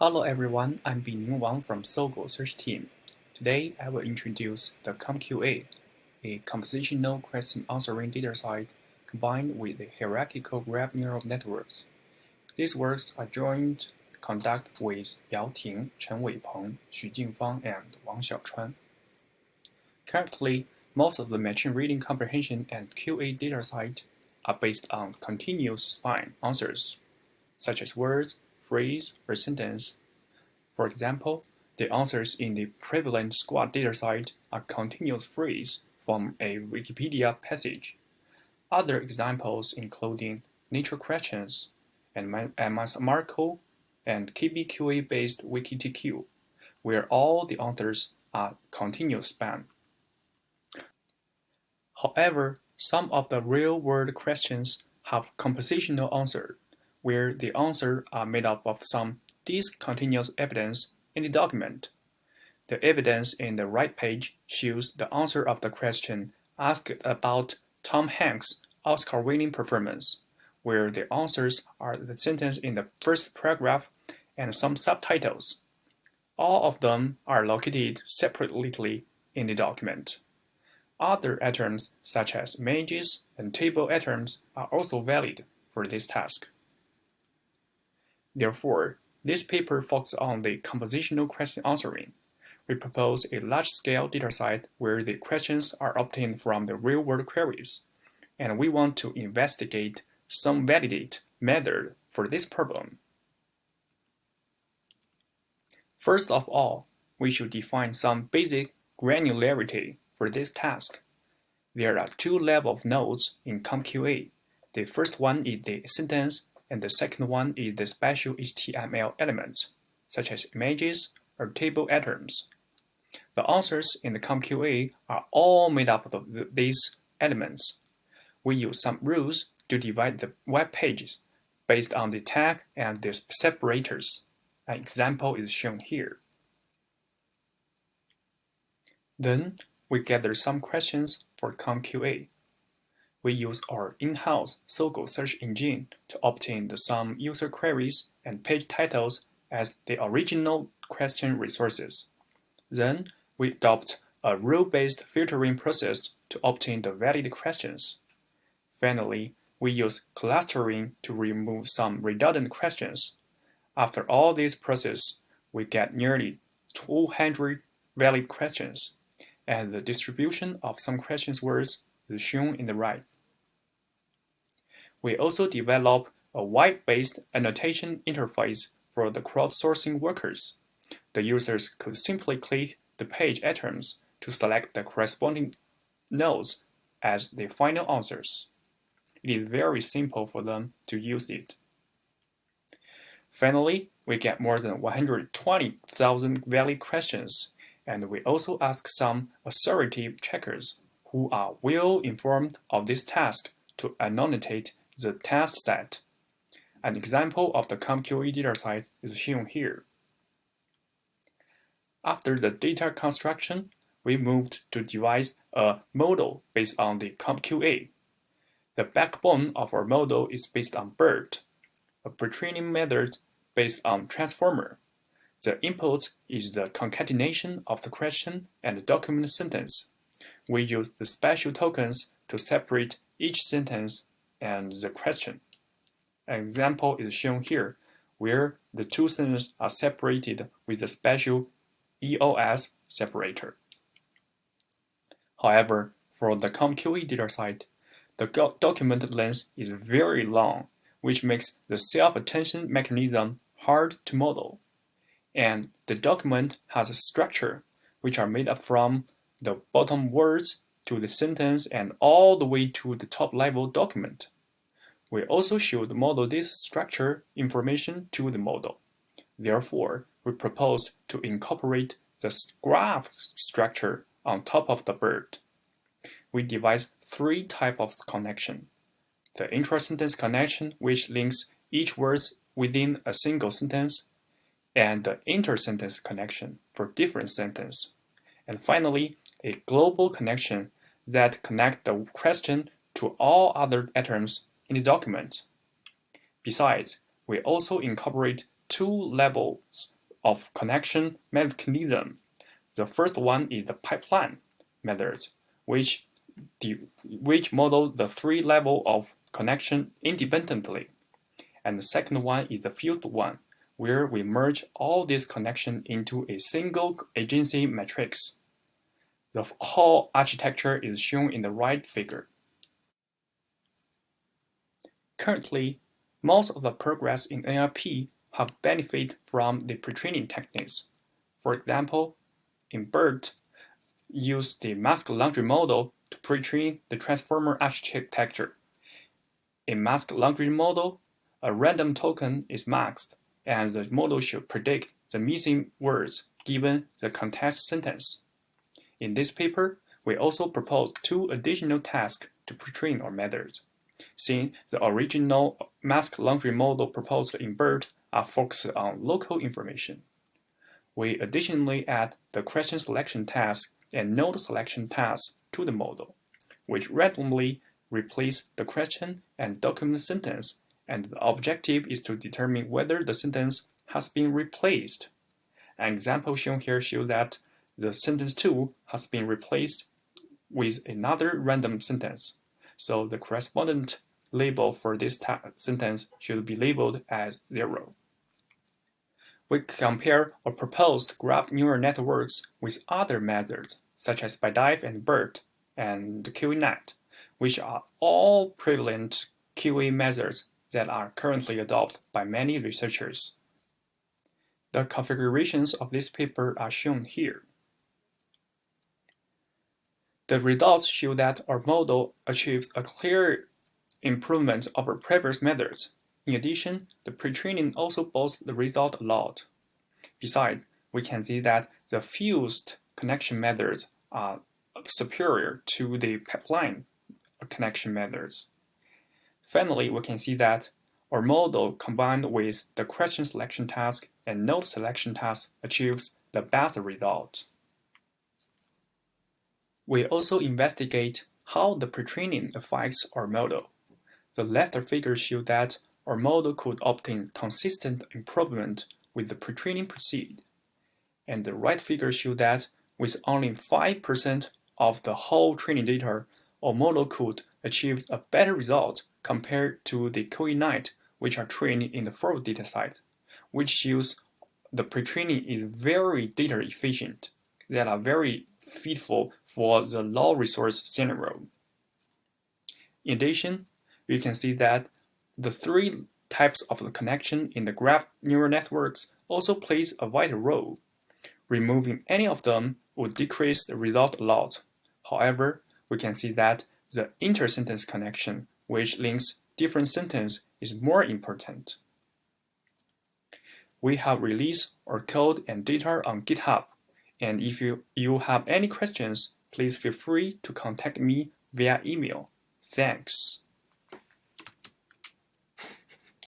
Hello everyone, I'm Bingning Wang from Sogou Search Team. Today I will introduce the COMQA, a compositional question answering dataset combined with the hierarchical graph neural networks. These works are joint conducted with Yao Ting, Chen Weipeng, Xu Jingfang, and Wang Xiaochuan. Currently, most of the machine reading comprehension and QA dataset are based on continuous span answers, such as words, phrase, or sentence. For example, the answers in the prevalent SQuAD dataset are continuous phrase from a Wikipedia passage. Other examples including nature questions and Marco and KBQA-based WikiTQ, where all the answers are continuous span. However, some of the real-world questions have compositional answers where the answers are made up of some discontinuous evidence in the document. The evidence in the right page shows the answer of the question asked about Tom Hanks' Oscar-winning performance, where the answers are the sentence in the first paragraph and some subtitles. All of them are located separately in the document. Other items such as images and table items are also valid for this task. Therefore, this paper focuses on the compositional question answering. We propose a large-scale dataset where the questions are obtained from the real-world queries, and we want to investigate some validate method for this problem. First of all, we should define some basic granularity for this task. There are two levels of nodes in COMQA. The first one is the sentence and the second one is the special HTML elements, such as images or table items. The answers in the COMQA are all made up of these elements. We use some rules to divide the web pages based on the tag and the separators. An example is shown here. Then, we gather some questions for COMQA we use our in-house Sogou search engine to obtain the some user queries and page titles as the original question resources. Then, we adopt a rule-based filtering process to obtain the valid questions. Finally, we use clustering to remove some redundant questions. After all this process, we get nearly 200 valid questions, and the distribution of some questions words is shown in the right. We also develop a web-based annotation interface for the crowdsourcing workers. The users could simply click the page items to select the corresponding nodes as the final answers. It is very simple for them to use it. Finally, we get more than 120,000 valid questions, and we also ask some authority checkers who are well informed of this task to annotate the test set. An example of the COMQA dataset is shown here. After the data construction, we moved to devise a model based on the COMQA. The backbone of our model is based on BERT, a pre-training method based on transformer. The input is the concatenation of the question and the document sentence. We use the special tokens to separate each sentence and the question. An example is shown here, where the two sentences are separated with a special EOS separator. However, for the COMQA dataset, the document length is very long, which makes the self-attention mechanism hard to model. And the document has a structure, which are made up from the bottom words to the sentence and all the way to the top level document. We also should model this structure information to the model. Therefore, we propose to incorporate the graph structure on top of the BERT. We devise three types of connection. The intra-sentence connection, which links each word within a single sentence, and the inter-sentence connection for different sentences. And finally, a global connection that connect the question to all other items in the document. Besides, we also incorporate two levels of connection mechanism. The first one is the pipeline method, which, which models the three levels of connection independently. And the second one is the fused one, where we merge all these connections into a single adjacency matrix. The whole architecture is shown in the right figure. Currently, most of the progress in NLP have benefited from the pre-training techniques. For example, in BERT, use the mask language model to pre-train the transformer architecture. In mask language model, a random token is masked, and the model should predict the missing words given the context sentence. In this paper, we also proposed two additional tasks to pre-train our methods. Since the original mask language model proposed in BERT are focused on local information. We additionally add the question selection task and node selection task to the model, which randomly replace the question and document sentence and the objective is to determine whether the sentence has been replaced. An example shown here shows that the sentence 2 has been replaced with another random sentence. So the correspondent label for this sentence should be labeled as 0. We compare or proposed graph neural networks with other methods, such as BiDAF and BERT and QANet, which are all prevalent QA methods that are currently adopted by many researchers. The configurations of this paper are shown here. The results show that our model achieves a clear improvement over previous methods. In addition, the pre-training also boosts the result a lot. Besides, we can see that the fused connection methods are superior to the pipeline connection methods. Finally, we can see that our model combined with the question selection task and node selection task achieves the best result. We also investigate how the pre-training affects our model. The left figure shows that our model could obtain consistent improvement with the pre-training proceed. And the right figure shows that with only 5% of the whole training data, our model could achieve a better result compared to the QANet, which are trained in the full dataset, which shows the pre-training is very data efficient, that are very fitful for the low resource scenario. In addition, we can see that the three types of the connection in the graph neural networks also plays a vital role. Removing any of them would decrease the result a lot. However, we can see that the inter-sentence connection, which links different sentences, is more important. We have released our code and data on GitHub, and if you, you have any questions, please feel free to contact me via email. Thanks.